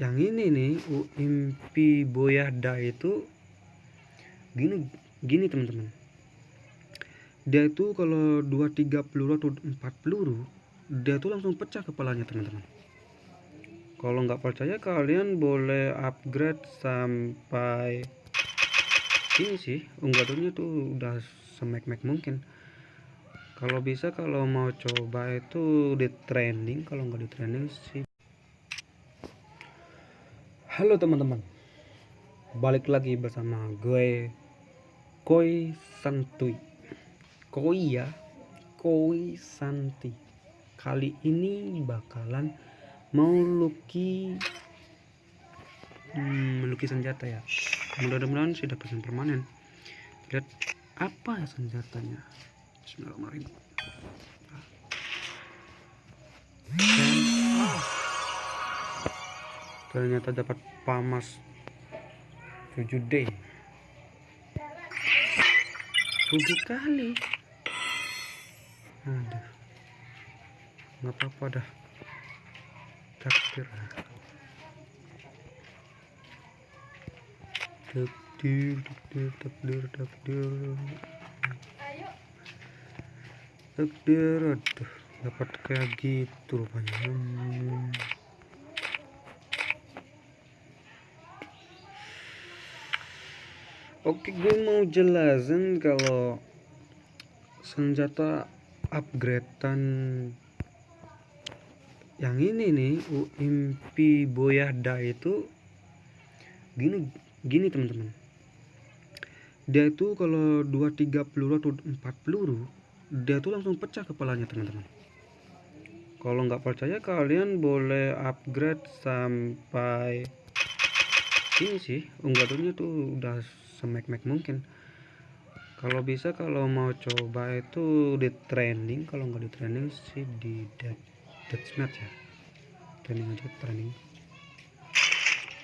yang ini nih UMP Boyada itu gini gini teman-teman. Dia itu kalau 2-3 peluru atau 4 peluru dia tuh langsung pecah kepalanya teman-teman. Kalau nggak percaya kalian boleh upgrade sampai ini sih unggahannya tuh udah semek-mek mungkin. Kalau bisa kalau mau coba itu di trending kalau nggak di trending sih halo teman-teman. Balik lagi bersama gue Koi Santuy Koi ya Koi Santi. Kali ini bakalan mau luki hmm, melukis senjata ya. Mudah-mudahan sih dapat permanen. Lihat apa ya senjatanya. Bismillahirrahmanirrahim. Dan, ternyata dapat pamas 7D 7 kali. Aduh nggak apa-apa dah. Takdir. Takdir takdir takdir takdir. Takdir aduh. Dapat kayak gitu rupanya. Hmm. Oke gue mau jelasin kalau senjata upgradean yang ini nih UMP Boyada itu gini gini teman-teman. Dia itu kalau 2-3 peluru atau 4 peluru dia tuh langsung pecah kepalanya teman-teman. Kalau nggak percaya kalian boleh upgrade sampai ini sih unggahannya tuh udah semek-mek mungkin. Kalau bisa kalau mau coba itu di trending kalau nggak di trending sih di dead deathmatch ya. Trending aja trending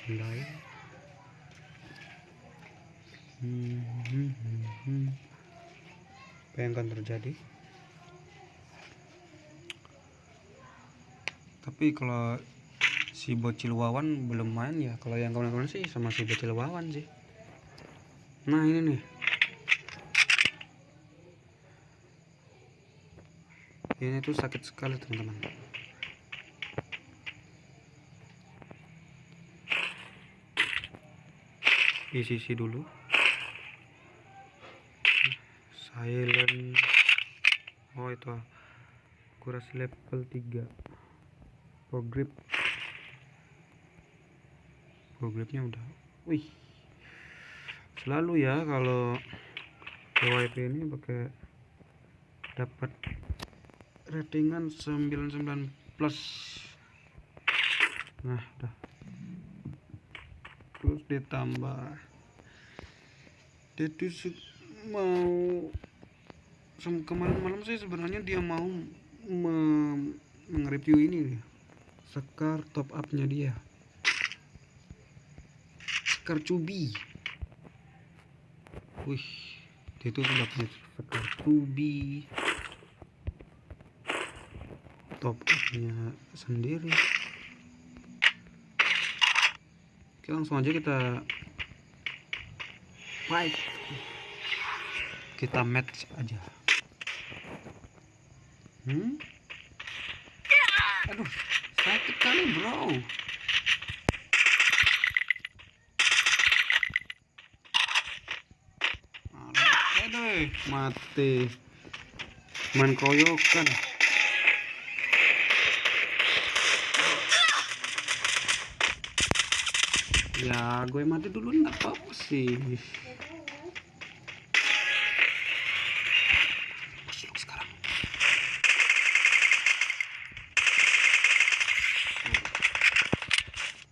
mulai hmm, hmm, hmm, hmm. terjadi? Tapi kalau si bocil wawan belum main ya kalau yang kawan-kawan sih sama si bocil wawan sih nah ini nih. Ini tuh sakit sekali teman-teman. Isi dulu. Silent. Oh itu. Kurasi level 3 pro grip pro gripnya udah. Wih selalu ya kalau PYP ini pakai dapat ratingan 99 plus. Nah dah. Terus ditambah. Dia mau kemarin malam sih sebenarnya dia mau me mengreview ini sekar top upnya dia. Sekar cubi wih dia tuh sudah punya sekar cubi top sendiri. Oke langsung aja kita fight kita match aja. Hmm? Aduh sakit kali bro mati. Main koyokan ya gue mati dulu nggak apa-apa sih.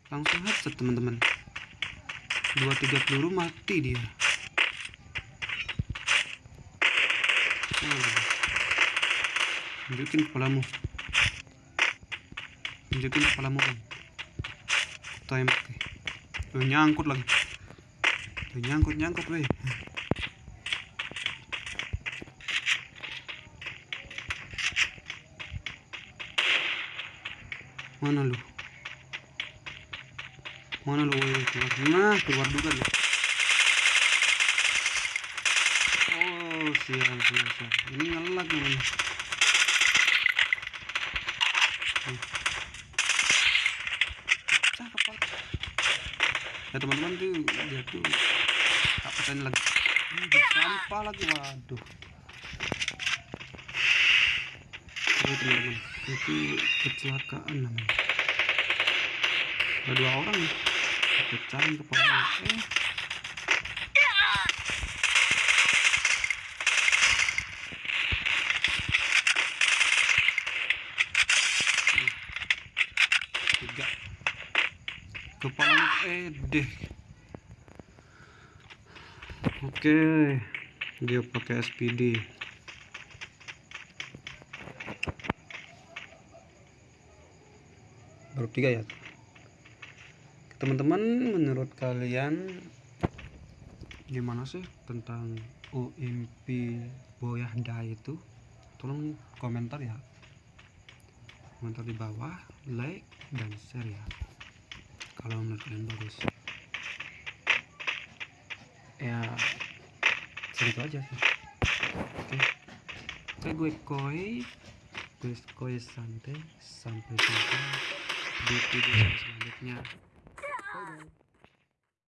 Langsung headset teman-teman. Dua tiga peluru mati dia tunjukin kepalamu. Tunjukin kepalamu kan time okay. Tuh, nyangkut lagi. Tuh, nyangkut nyangkut weh. Mana lu? Mana lo woi keluar nah keluar juga oh siap siap siap ini ngelak namanya. Nih. kepala ya teman-teman tuh dia tuh pecahin lagi. Ini sampah lagi. Waduh. Oke teman-teman itu kecelakaan namanya. Ada dua orang nih. Pecahin kepalanya eh tiga. Kepala eh deh oke dia pakai SPD baru tiga ya? Teman-teman menurut kalian gimana sih tentang UMP Boyahda itu? Tolong komentar ya komentar di bawah like dan share ya. Kalau menurut kalian bagus. Ya segitu aja sih. Oke. Oke gue koi. Gue koi santai. Sampai jumpa di video selanjutnya. Bye bye